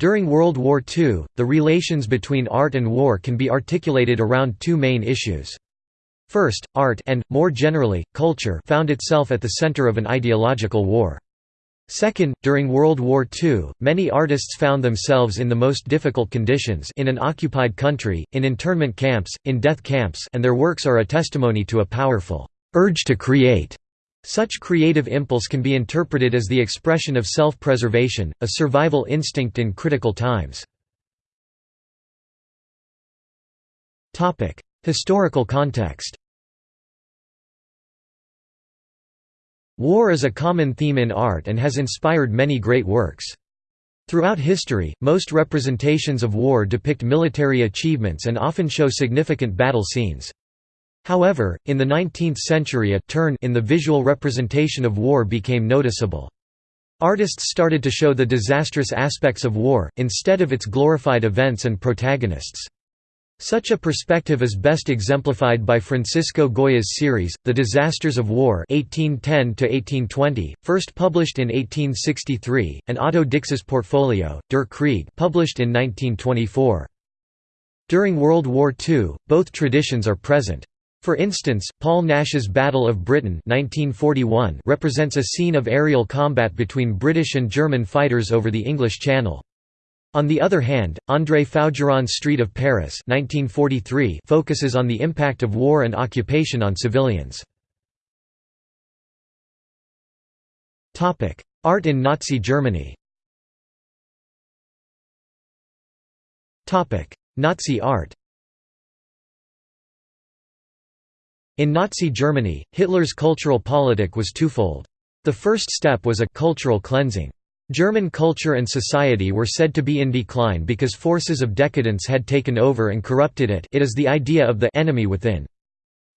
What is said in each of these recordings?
During World War II, the relations between art and war can be articulated around two main issues. First, art and, more generally, culture found itself at the center of an ideological war. Second, during World War II, many artists found themselves in the most difficult conditions in an occupied country, in internment camps, in death camps and their works are a testimony to a powerful urge to create. Such creative impulse can be interpreted as the expression of self-preservation, a survival instinct in critical times. Historical context War is a common theme in art and has inspired many great works. Throughout history, most representations of war depict military achievements and often show significant battle scenes. However, in the 19th century a turn in the visual representation of war became noticeable. Artists started to show the disastrous aspects of war, instead of its glorified events and protagonists. Such a perspective is best exemplified by Francisco Goya's series, The Disasters of War 1810 first published in 1863, and Otto Dix's portfolio, Der Krieg published in 1924. During World War II, both traditions are present. For instance, Paul Nash's Battle of Britain 1941 represents a scene of aerial combat between British and German fighters over the English Channel. On the other hand, André Fougeron's Street of Paris 1943 focuses on the impact of war and occupation on civilians. Art in Nazi Germany Nazi art In Nazi Germany, Hitler's cultural politic was twofold. The first step was a cultural cleansing. German culture and society were said to be in decline because forces of decadence had taken over and corrupted it it is the idea of the enemy within.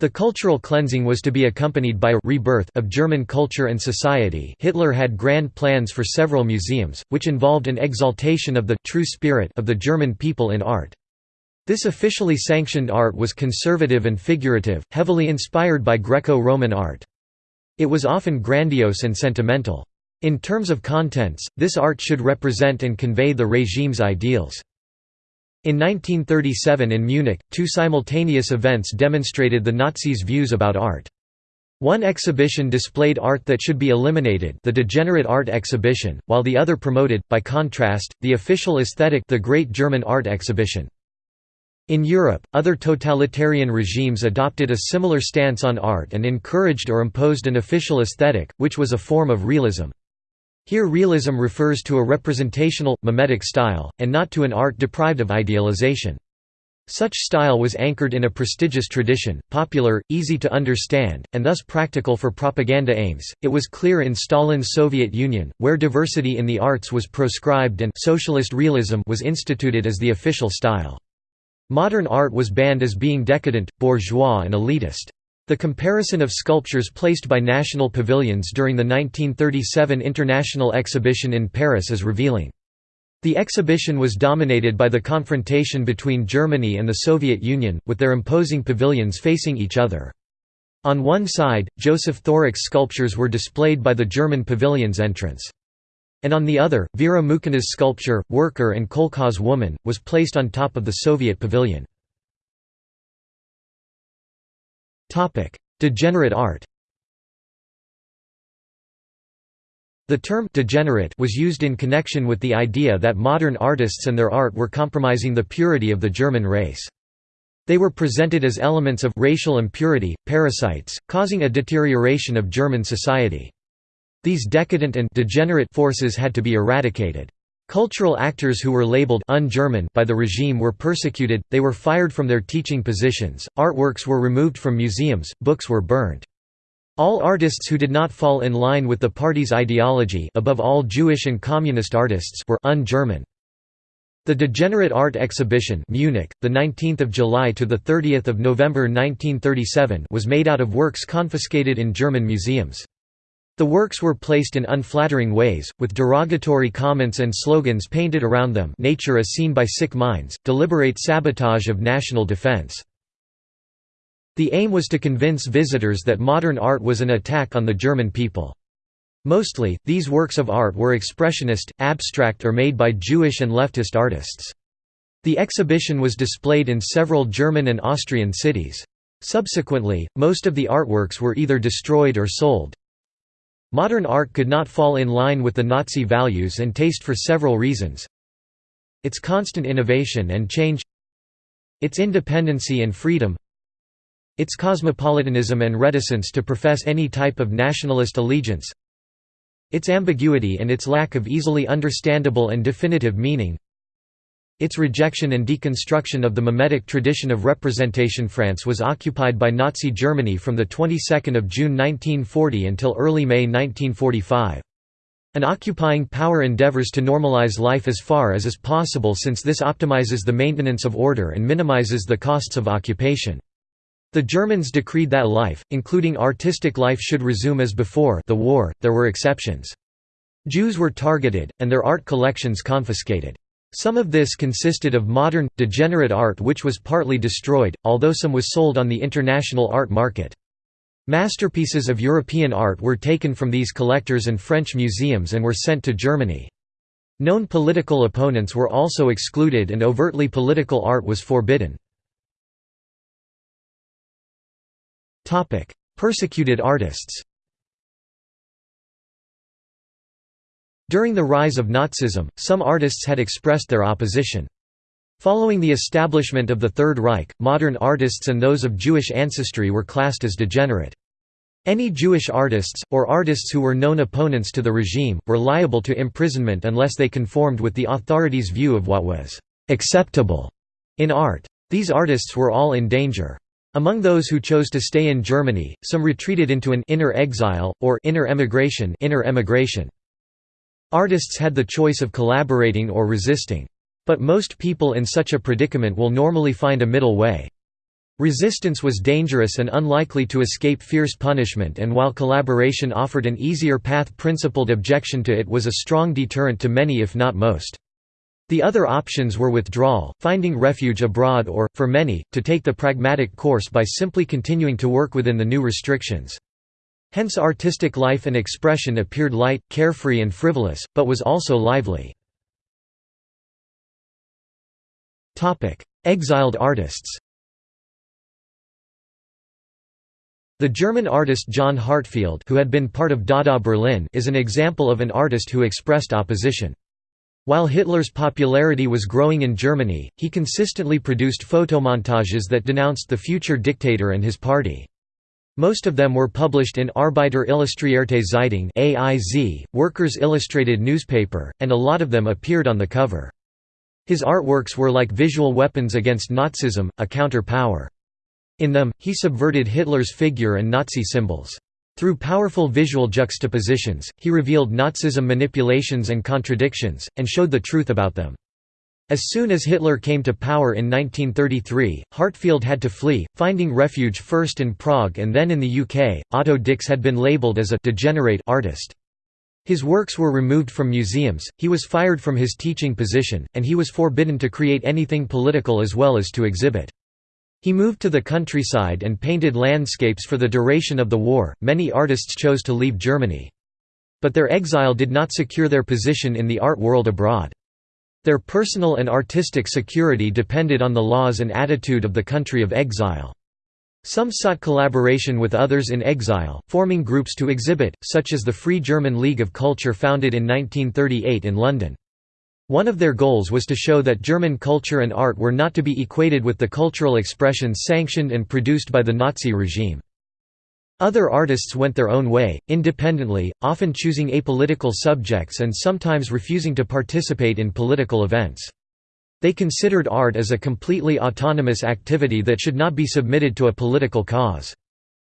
The cultural cleansing was to be accompanied by a rebirth of German culture and society Hitler had grand plans for several museums, which involved an exaltation of the true spirit of the German people in art. This officially sanctioned art was conservative and figurative, heavily inspired by Greco-Roman art. It was often grandiose and sentimental. In terms of contents, this art should represent and convey the regime's ideals. In 1937 in Munich, two simultaneous events demonstrated the Nazis' views about art. One exhibition displayed art that should be eliminated the Degenerate Art Exhibition, while the other promoted, by contrast, the official aesthetic the Great German Art Exhibition. In Europe, other totalitarian regimes adopted a similar stance on art and encouraged or imposed an official aesthetic, which was a form of realism. Here realism refers to a representational, mimetic style, and not to an art deprived of idealization. Such style was anchored in a prestigious tradition, popular, easy to understand, and thus practical for propaganda aims. It was clear in Stalin's Soviet Union, where diversity in the arts was proscribed and socialist realism was instituted as the official style. Modern art was banned as being decadent, bourgeois and elitist. The comparison of sculptures placed by national pavilions during the 1937 International Exhibition in Paris is revealing. The exhibition was dominated by the confrontation between Germany and the Soviet Union, with their imposing pavilions facing each other. On one side, Joseph Thorak's sculptures were displayed by the German pavilion's entrance. And on the other, Vera Mukhina's sculpture, Worker and Kolkhoz Woman, was placed on top of the Soviet pavilion. Degenerate art The term «degenerate» was used in connection with the idea that modern artists and their art were compromising the purity of the German race. They were presented as elements of racial impurity, parasites, causing a deterioration of German society. These decadent and degenerate forces had to be eradicated. Cultural actors who were labeled un-German by the regime were persecuted, they were fired from their teaching positions, artworks were removed from museums, books were burned. All artists who did not fall in line with the party's ideology above all Jewish and communist artists were un-German. The Degenerate Art Exhibition Munich, the 19th of July to the 30th of November 1937 was made out of works confiscated in German museums. The works were placed in unflattering ways, with derogatory comments and slogans painted around them nature as seen by sick minds, deliberate sabotage of national defense. The aim was to convince visitors that modern art was an attack on the German people. Mostly, these works of art were expressionist, abstract or made by Jewish and leftist artists. The exhibition was displayed in several German and Austrian cities. Subsequently, most of the artworks were either destroyed or sold. Modern art could not fall in line with the Nazi values and taste for several reasons. Its constant innovation and change Its independency and freedom Its cosmopolitanism and reticence to profess any type of nationalist allegiance its ambiguity and its lack of easily understandable and definitive meaning its rejection and deconstruction of the mimetic tradition of representation France was occupied by Nazi Germany from the 22nd of June 1940 until early May 1945. An occupying power endeavors to normalize life as far as is possible since this optimizes the maintenance of order and minimizes the costs of occupation. The Germans decreed that life, including artistic life should resume as before the war, there were exceptions. Jews were targeted, and their art collections confiscated. Some of this consisted of modern, degenerate art which was partly destroyed, although some was sold on the international art market. Masterpieces of European art were taken from these collectors and French museums and were sent to Germany. Known political opponents were also excluded and overtly political art was forbidden. Persecuted artists During the rise of Nazism, some artists had expressed their opposition. Following the establishment of the Third Reich, modern artists and those of Jewish ancestry were classed as degenerate. Any Jewish artists, or artists who were known opponents to the regime, were liable to imprisonment unless they conformed with the authorities' view of what was «acceptable» in art. These artists were all in danger. Among those who chose to stay in Germany, some retreated into an inner exile, or inner emigration, inner emigration. Artists had the choice of collaborating or resisting. But most people in such a predicament will normally find a middle way. Resistance was dangerous and unlikely to escape fierce punishment and while collaboration offered an easier path principled objection to it was a strong deterrent to many if not most. The other options were withdrawal, finding refuge abroad or, for many, to take the pragmatic course by simply continuing to work within the new restrictions. Hence artistic life and expression appeared light, carefree and frivolous, but was also lively. Exiled artists The German artist John Heartfield who had been part of Dada Berlin is an example of an artist who expressed opposition. While Hitler's popularity was growing in Germany, he consistently produced photomontages that denounced the future dictator and his party. Most of them were published in Arbeiter Illustrierte Zeitung AIZ, Workers' Illustrated Newspaper, and a lot of them appeared on the cover. His artworks were like visual weapons against Nazism, a counter-power. In them, he subverted Hitler's figure and Nazi symbols. Through powerful visual juxtapositions, he revealed Nazism manipulations and contradictions, and showed the truth about them. As soon as Hitler came to power in 1933, Heartfield had to flee, finding refuge first in Prague and then in the UK. Otto Dix had been labelled as a degenerate artist. His works were removed from museums, he was fired from his teaching position, and he was forbidden to create anything political as well as to exhibit. He moved to the countryside and painted landscapes for the duration of the war. Many artists chose to leave Germany. But their exile did not secure their position in the art world abroad. Their personal and artistic security depended on the laws and attitude of the country of exile. Some sought collaboration with others in exile, forming groups to exhibit, such as the Free German League of Culture founded in 1938 in London. One of their goals was to show that German culture and art were not to be equated with the cultural expressions sanctioned and produced by the Nazi regime. Other artists went their own way, independently, often choosing apolitical subjects and sometimes refusing to participate in political events. They considered art as a completely autonomous activity that should not be submitted to a political cause.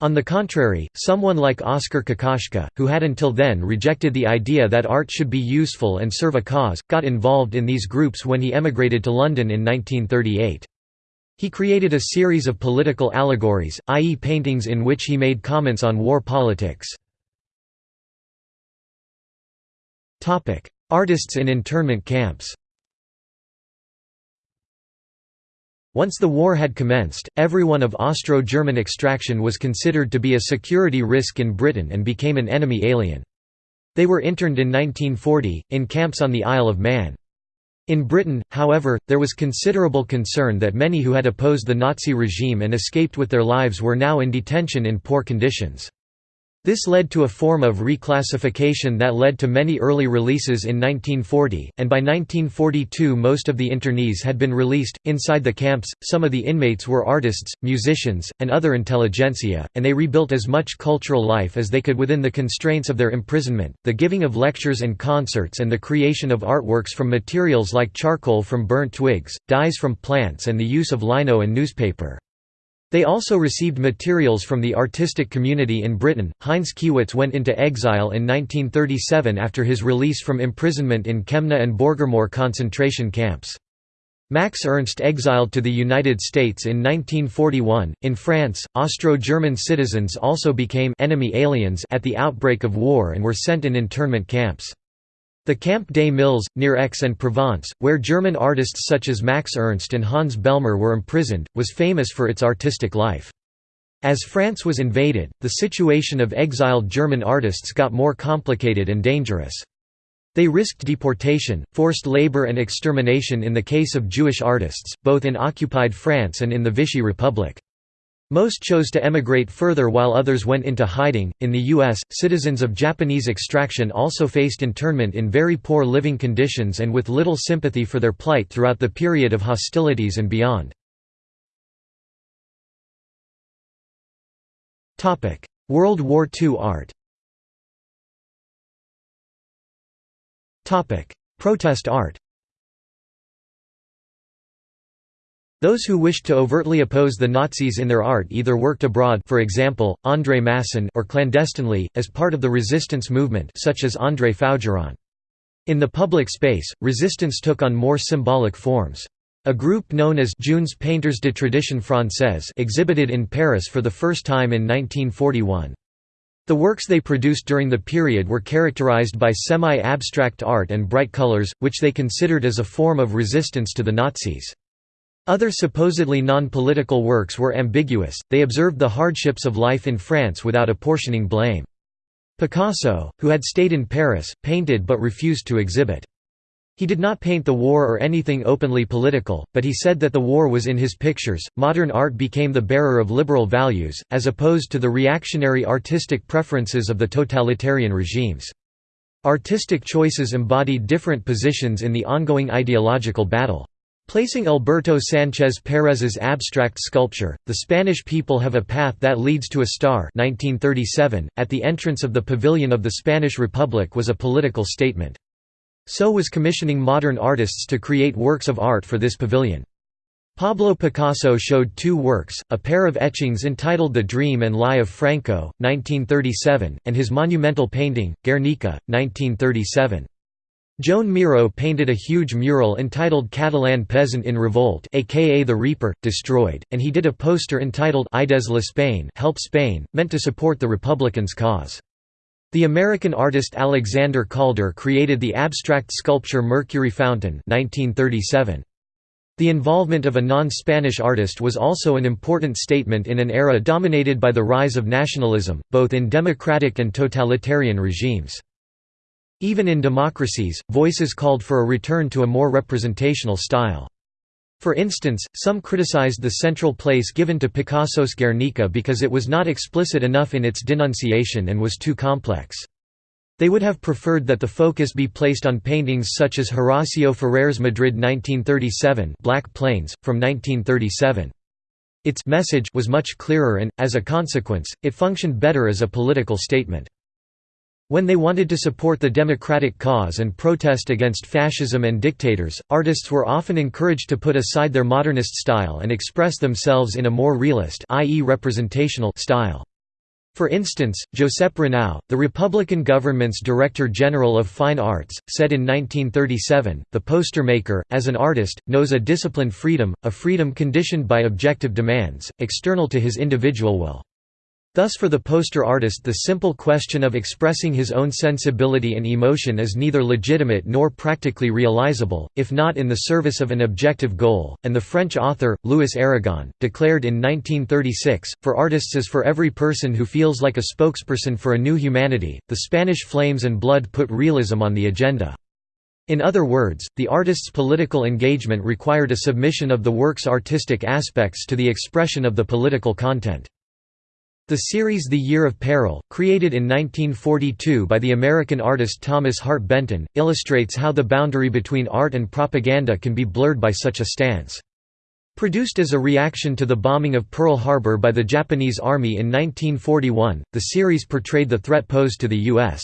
On the contrary, someone like Oskar Kokoschka, who had until then rejected the idea that art should be useful and serve a cause, got involved in these groups when he emigrated to London in 1938. He created a series of political allegories, i.e. paintings in which he made comments on war politics. Artists in internment camps Once the war had commenced, everyone of Austro-German extraction was considered to be a security risk in Britain and became an enemy alien. They were interned in 1940, in camps on the Isle of Man. In Britain, however, there was considerable concern that many who had opposed the Nazi regime and escaped with their lives were now in detention in poor conditions. This led to a form of reclassification that led to many early releases in 1940, and by 1942 most of the internees had been released. Inside the camps, some of the inmates were artists, musicians, and other intelligentsia, and they rebuilt as much cultural life as they could within the constraints of their imprisonment. The giving of lectures and concerts and the creation of artworks from materials like charcoal from burnt twigs, dyes from plants, and the use of lino and newspaper. They also received materials from the artistic community in Britain. Heinz Kiwitz went into exile in 1937 after his release from imprisonment in Kemna and Borgermoor concentration camps. Max Ernst exiled to the United States in 1941. In France, Austro-German citizens also became enemy aliens at the outbreak of war and were sent in internment camps. The Camp des Milles, near Aix-en-Provence, where German artists such as Max Ernst and Hans Bellmer were imprisoned, was famous for its artistic life. As France was invaded, the situation of exiled German artists got more complicated and dangerous. They risked deportation, forced labor and extermination in the case of Jewish artists, both in occupied France and in the Vichy Republic. Most chose to emigrate further while others went into hiding. In the US, citizens of Japanese extraction also faced internment in very poor living conditions and with little sympathy for their plight throughout the period of hostilities and beyond. World War II art Protest art Those who wished to overtly oppose the Nazis in their art either worked abroad for example, André Masson or clandestinely, as part of the resistance movement such as André Fougeron. In the public space, resistance took on more symbolic forms. A group known as Jeunes Painters de Tradition Française exhibited in Paris for the first time in 1941. The works they produced during the period were characterized by semi-abstract art and bright colors, which they considered as a form of resistance to the Nazis. Other supposedly non-political works were ambiguous, they observed the hardships of life in France without apportioning blame. Picasso, who had stayed in Paris, painted but refused to exhibit. He did not paint the war or anything openly political, but he said that the war was in his pictures. Modern art became the bearer of liberal values, as opposed to the reactionary artistic preferences of the totalitarian regimes. Artistic choices embodied different positions in the ongoing ideological battle. Placing Alberto Sánchez Pérez's abstract sculpture, The Spanish People Have a Path That Leads to a Star 1937, at the entrance of the Pavilion of the Spanish Republic was a political statement. So was commissioning modern artists to create works of art for this pavilion. Pablo Picasso showed two works, a pair of etchings entitled The Dream and Lie of Franco, 1937, and his monumental painting, Guernica, 1937. Joan Miró painted a huge mural entitled Catalan Peasant in Revolt aka The Reaper, Destroyed, and he did a poster entitled Aidez l'Espagne Help Spain, meant to support the Republicans' cause. The American artist Alexander Calder created the abstract sculpture Mercury Fountain 1937. The involvement of a non-Spanish artist was also an important statement in an era dominated by the rise of nationalism, both in democratic and totalitarian regimes. Even in democracies, voices called for a return to a more representational style. For instance, some criticized the central place given to Picasso's Guernica because it was not explicit enough in its denunciation and was too complex. They would have preferred that the focus be placed on paintings such as Horacio Ferrer's Madrid 1937 Black Planes, from 1937. Its message was much clearer and, as a consequence, it functioned better as a political statement. When they wanted to support the democratic cause and protest against fascism and dictators, artists were often encouraged to put aside their modernist style and express themselves in a more realist i.e. representational style. For instance, Josep Renau, the Republican government's Director General of Fine Arts, said in 1937, the poster maker, as an artist, knows a disciplined freedom, a freedom conditioned by objective demands, external to his individual will. Thus for the poster artist the simple question of expressing his own sensibility and emotion is neither legitimate nor practically realizable, if not in the service of an objective goal, and the French author, Louis Aragon, declared in 1936, for artists as for every person who feels like a spokesperson for a new humanity, the Spanish flames and blood put realism on the agenda. In other words, the artist's political engagement required a submission of the work's artistic aspects to the expression of the political content. The series The Year of Peril, created in 1942 by the American artist Thomas Hart Benton, illustrates how the boundary between art and propaganda can be blurred by such a stance. Produced as a reaction to the bombing of Pearl Harbor by the Japanese Army in 1941, the series portrayed the threat posed to the U.S.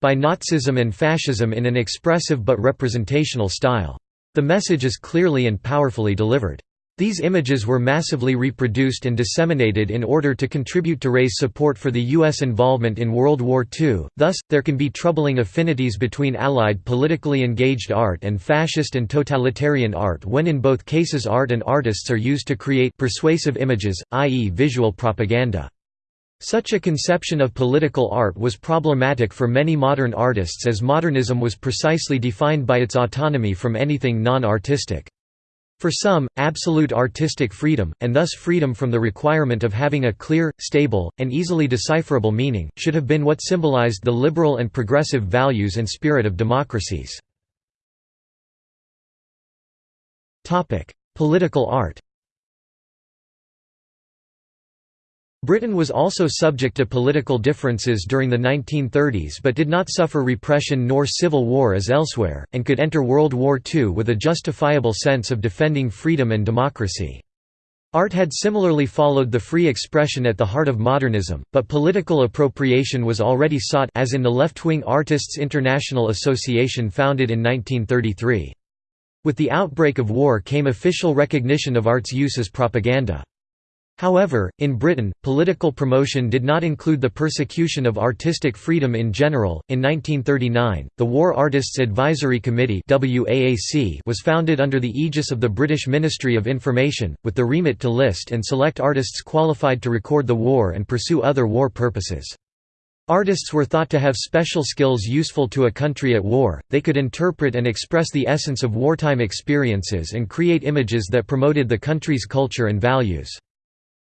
by Nazism and fascism in an expressive but representational style. The message is clearly and powerfully delivered. These images were massively reproduced and disseminated in order to contribute to raise support for the U.S. involvement in World War II, thus, there can be troubling affinities between Allied politically engaged art and fascist and totalitarian art when in both cases art and artists are used to create persuasive images, i.e. visual propaganda. Such a conception of political art was problematic for many modern artists as modernism was precisely defined by its autonomy from anything non-artistic. For some, absolute artistic freedom, and thus freedom from the requirement of having a clear, stable, and easily decipherable meaning, should have been what symbolized the liberal and progressive values and spirit of democracies. Political art Britain was also subject to political differences during the 1930s but did not suffer repression nor civil war as elsewhere, and could enter World War II with a justifiable sense of defending freedom and democracy. Art had similarly followed the free expression at the heart of modernism, but political appropriation was already sought as in the left-wing Artists International Association founded in 1933. With the outbreak of war came official recognition of art's use as propaganda. However, in Britain, political promotion did not include the persecution of artistic freedom in general. In 1939, the War Artists Advisory Committee was founded under the aegis of the British Ministry of Information, with the remit to list and select artists qualified to record the war and pursue other war purposes. Artists were thought to have special skills useful to a country at war, they could interpret and express the essence of wartime experiences and create images that promoted the country's culture and values.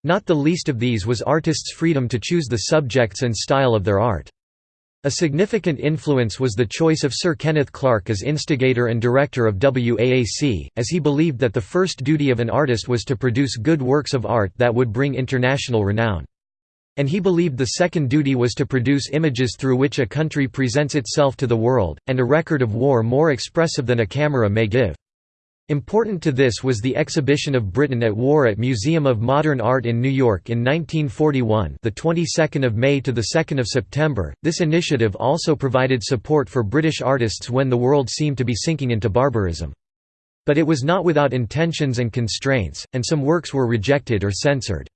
Not the least of these was artists' freedom to choose the subjects and style of their art. A significant influence was the choice of Sir Kenneth Clark as instigator and director of WAAC, as he believed that the first duty of an artist was to produce good works of art that would bring international renown. And he believed the second duty was to produce images through which a country presents itself to the world, and a record of war more expressive than a camera may give. Important to this was the exhibition of Britain at War at Museum of Modern Art in New York in 1941, the 22nd of May to the 2nd of September. This initiative also provided support for British artists when the world seemed to be sinking into barbarism. But it was not without intentions and constraints, and some works were rejected or censored.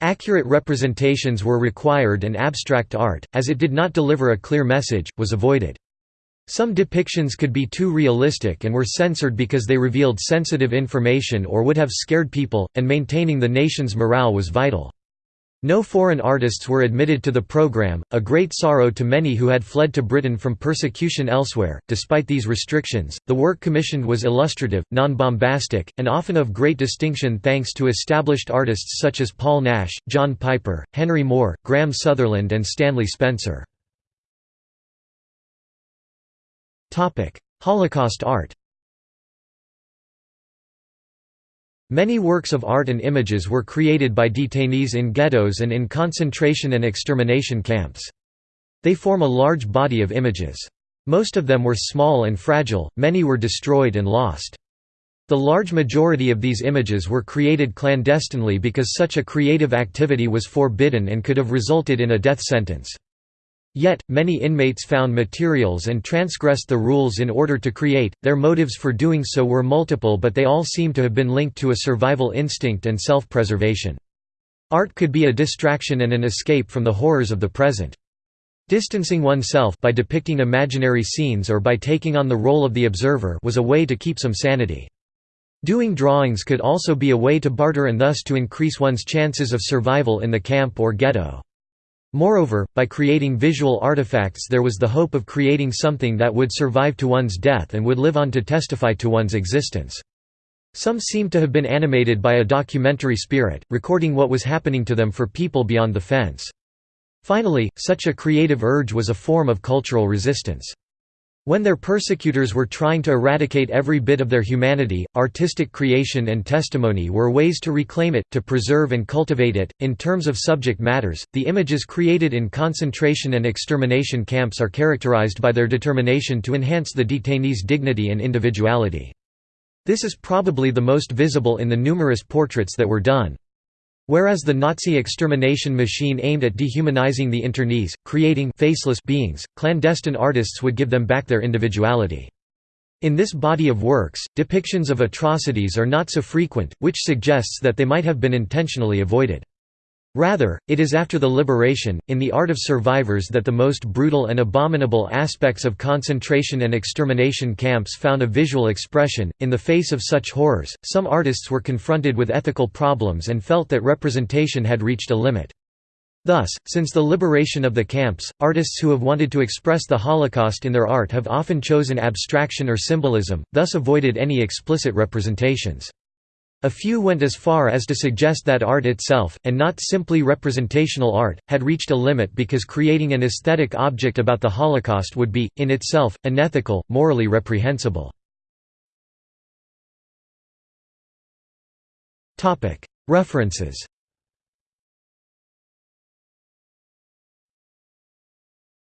Accurate representations were required and abstract art, as it did not deliver a clear message, was avoided. Some depictions could be too realistic and were censored because they revealed sensitive information or would have scared people, and maintaining the nation's morale was vital. No foreign artists were admitted to the program, a great sorrow to many who had fled to Britain from persecution elsewhere. Despite these restrictions, the work commissioned was illustrative, non-bombastic, and often of great distinction thanks to established artists such as Paul Nash, John Piper, Henry Moore, Graham Sutherland and Stanley Spencer. Holocaust art Many works of art and images were created by detainees in ghettos and in concentration and extermination camps. They form a large body of images. Most of them were small and fragile, many were destroyed and lost. The large majority of these images were created clandestinely because such a creative activity was forbidden and could have resulted in a death sentence. Yet, many inmates found materials and transgressed the rules in order to create, their motives for doing so were multiple but they all seem to have been linked to a survival instinct and self-preservation. Art could be a distraction and an escape from the horrors of the present. Distancing oneself by depicting imaginary scenes or by taking on the role of the observer was a way to keep some sanity. Doing drawings could also be a way to barter and thus to increase one's chances of survival in the camp or ghetto. Moreover, by creating visual artifacts there was the hope of creating something that would survive to one's death and would live on to testify to one's existence. Some seem to have been animated by a documentary spirit, recording what was happening to them for people beyond the fence. Finally, such a creative urge was a form of cultural resistance. When their persecutors were trying to eradicate every bit of their humanity, artistic creation and testimony were ways to reclaim it, to preserve and cultivate it. In terms of subject matters, the images created in concentration and extermination camps are characterized by their determination to enhance the detainees' dignity and individuality. This is probably the most visible in the numerous portraits that were done. Whereas the Nazi extermination machine aimed at dehumanizing the internees, creating faceless beings, clandestine artists would give them back their individuality. In this body of works, depictions of atrocities are not so frequent, which suggests that they might have been intentionally avoided. Rather, it is after the liberation, in the art of survivors that the most brutal and abominable aspects of concentration and extermination camps found a visual expression. In the face of such horrors, some artists were confronted with ethical problems and felt that representation had reached a limit. Thus, since the liberation of the camps, artists who have wanted to express the Holocaust in their art have often chosen abstraction or symbolism, thus avoided any explicit representations. A few went as far as to suggest that art itself, and not simply representational art, had reached a limit because creating an aesthetic object about the Holocaust would be, in itself, unethical, morally reprehensible. References